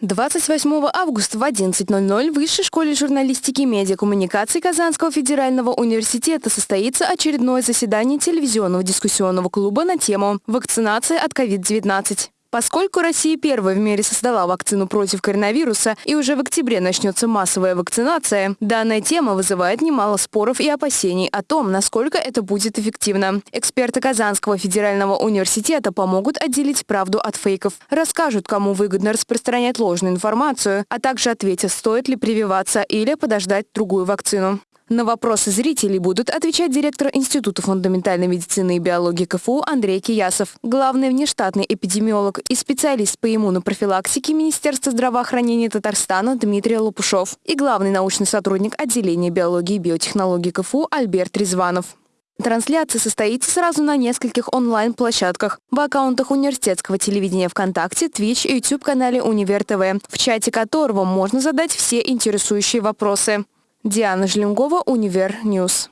28 августа в 11.00 в Высшей школе журналистики и медиакоммуникаций Казанского федерального университета состоится очередное заседание телевизионного дискуссионного клуба на тему «Вакцинация от COVID-19». Поскольку Россия первой в мире создала вакцину против коронавируса и уже в октябре начнется массовая вакцинация, данная тема вызывает немало споров и опасений о том, насколько это будет эффективно. Эксперты Казанского федерального университета помогут отделить правду от фейков, расскажут, кому выгодно распространять ложную информацию, а также ответят, стоит ли прививаться или подождать другую вакцину. На вопросы зрителей будут отвечать директор Института фундаментальной медицины и биологии КФУ Андрей Киясов, главный внештатный эпидемиолог и специалист по иммунопрофилактике Министерства здравоохранения Татарстана Дмитрий Лопушов и главный научный сотрудник отделения биологии и биотехнологии КФУ Альберт Резванов. Трансляция состоится сразу на нескольких онлайн-площадках. В аккаунтах университетского телевидения ВКонтакте, Twitch и YouTube-канале Универ ТВ, в чате которого можно задать все интересующие вопросы. Диана Жлингова, Универ Ньюс.